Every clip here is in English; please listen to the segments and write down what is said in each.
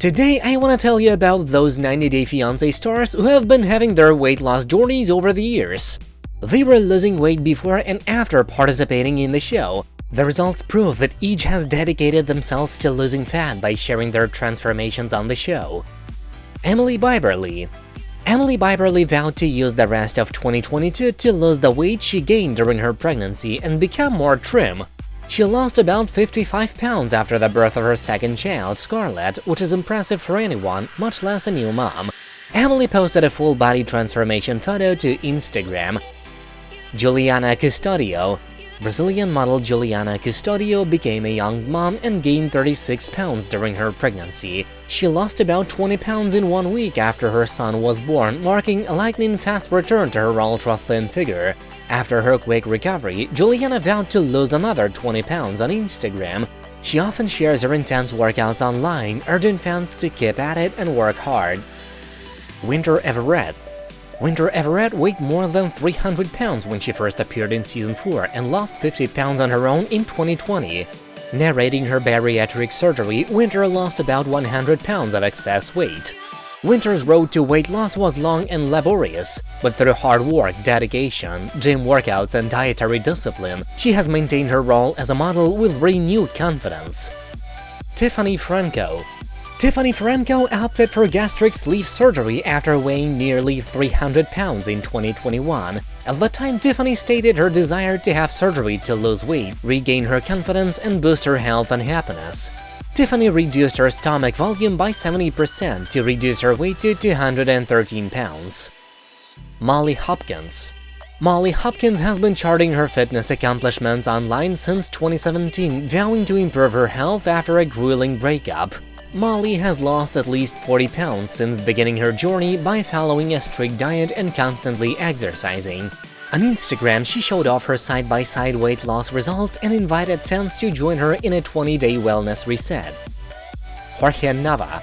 Today I wanna tell you about those 90 Day Fiancé stars who have been having their weight loss journeys over the years. They were losing weight before and after participating in the show. The results prove that each has dedicated themselves to losing fat by sharing their transformations on the show. Emily Bieberly Emily Bieberly vowed to use the rest of 2022 to lose the weight she gained during her pregnancy and become more trim. She lost about 55 pounds after the birth of her second child, Scarlett, which is impressive for anyone, much less a new mom. Emily posted a full body transformation photo to Instagram. Juliana Custodio Brazilian model Juliana Custodio became a young mom and gained 36 pounds during her pregnancy. She lost about 20 pounds in one week after her son was born, marking a lightning-fast return to her ultra-thin figure. After her quick recovery, Juliana vowed to lose another 20 pounds on Instagram. She often shares her intense workouts online, urging fans to keep at it and work hard. Winter Everett Winter Everett weighed more than 300 pounds when she first appeared in Season 4 and lost 50 pounds on her own in 2020. Narrating her bariatric surgery, Winter lost about 100 pounds of excess weight. Winter's road to weight loss was long and laborious, but through hard work, dedication, gym workouts and dietary discipline, she has maintained her role as a model with renewed confidence. Tiffany Franco Tiffany Franco opted for gastric sleeve surgery after weighing nearly 300 pounds in 2021. At the time, Tiffany stated her desire to have surgery to lose weight, regain her confidence, and boost her health and happiness. Tiffany reduced her stomach volume by 70% to reduce her weight to 213 pounds. Molly Hopkins Molly Hopkins has been charting her fitness accomplishments online since 2017, vowing to improve her health after a grueling breakup. Molly has lost at least 40 pounds since beginning her journey by following a strict diet and constantly exercising. On Instagram, she showed off her side-by-side -side weight loss results and invited fans to join her in a 20-day wellness reset. Jorge Nava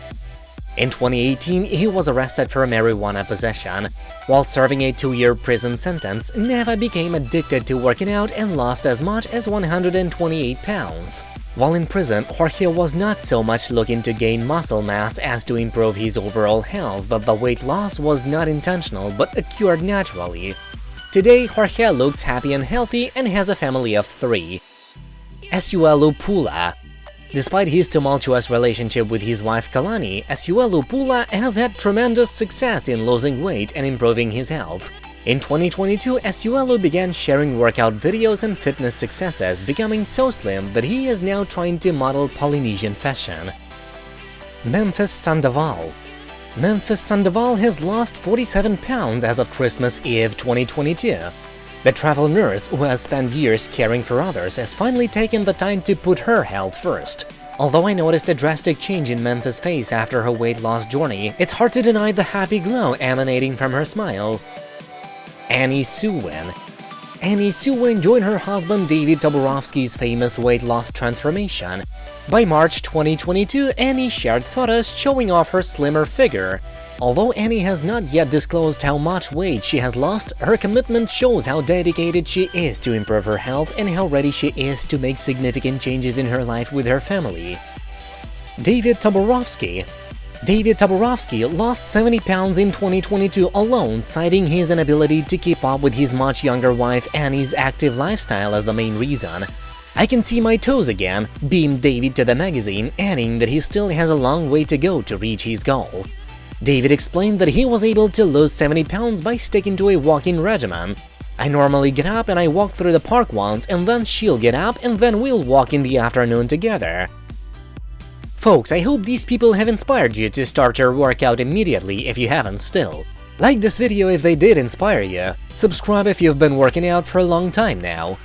In 2018, he was arrested for marijuana possession. While serving a two-year prison sentence, Nava became addicted to working out and lost as much as 128 pounds. While in prison, Jorge was not so much looking to gain muscle mass as to improve his overall health, but the weight loss was not intentional but occurred naturally. Today, Jorge looks happy and healthy and has a family of three. Asuelu Pula Despite his tumultuous relationship with his wife Kalani, Asuelu Pula has had tremendous success in losing weight and improving his health. In 2022, Asuelu began sharing workout videos and fitness successes, becoming so slim that he is now trying to model Polynesian fashion. Memphis Sandoval Memphis Sandoval has lost 47 pounds as of Christmas Eve 2022. The travel nurse, who has spent years caring for others, has finally taken the time to put her health first. Although I noticed a drastic change in Memphis' face after her weight loss journey, it's hard to deny the happy glow emanating from her smile. Annie Suwan. Annie Suwan joined her husband David Toborowsky's famous weight loss transformation. By March 2022, Annie shared photos showing off her slimmer figure. Although Annie has not yet disclosed how much weight she has lost, her commitment shows how dedicated she is to improve her health and how ready she is to make significant changes in her life with her family. David Toborowsky David Toborowsky lost 70 pounds in 2022 alone, citing his inability to keep up with his much younger wife Annie's active lifestyle as the main reason. I can see my toes again, beamed David to the magazine, adding that he still has a long way to go to reach his goal. David explained that he was able to lose 70 pounds by sticking to a walking regimen. I normally get up and I walk through the park once, and then she'll get up and then we'll walk in the afternoon together. Folks, I hope these people have inspired you to start your workout immediately if you haven't still. Like this video if they did inspire you, subscribe if you've been working out for a long time now,